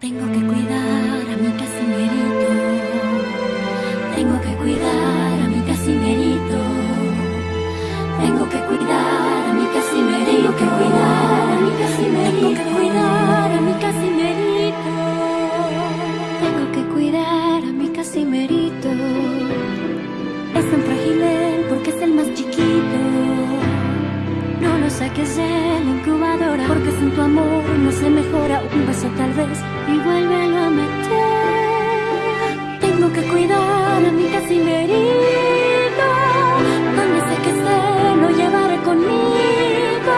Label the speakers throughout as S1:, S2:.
S1: Tengo que cuidar a mi casimerito. Tengo que cuidar a mi casimerito. Tengo que cuidar a mi casimerito. Tengo que cuidar a mi casimerito. Tengo que cuidar a mi casimerito. Tengo que cuidar a mi casimerito. Es tan frágil porque es el más chiquito. No lo saques de la incubadora porque sin tu amor no se mejora tal vez y vuélvelo a meter. Tengo que cuidar a mi casimerito, donde sé que se lo llevaré conmigo.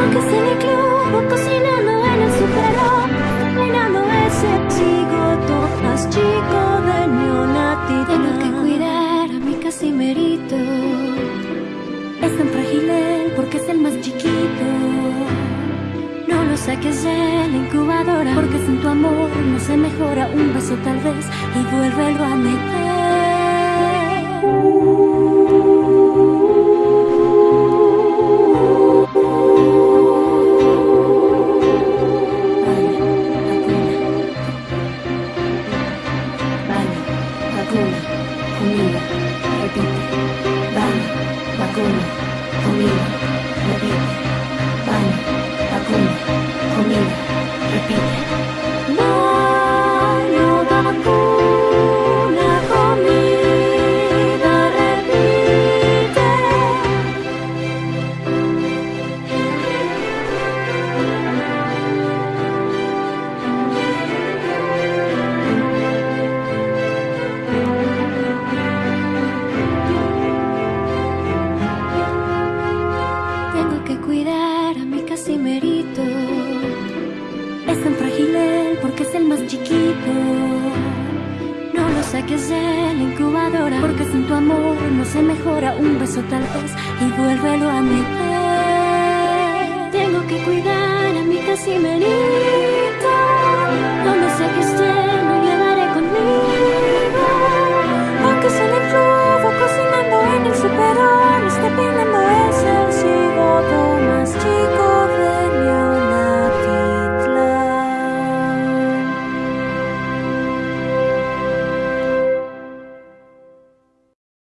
S1: Aunque se me club cocinando en el superón, peinando ese chico, más chico de neonati. Tengo que cuidar a mi casimerito. Es tan frágil él porque es el más chiquito. No lo saques de la incubadora porque sin tu amor no se mejora un beso tal vez y vuélvelo a meter. Casimerito. Es tan frágil porque es el más chiquito. No lo saques de la incubadora porque sin tu amor no se mejora un beso tal vez y vuélvelo a meter. Tengo que cuidar a mi casimerito.